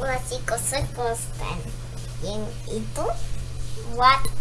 Hola chicos, soy Constan. What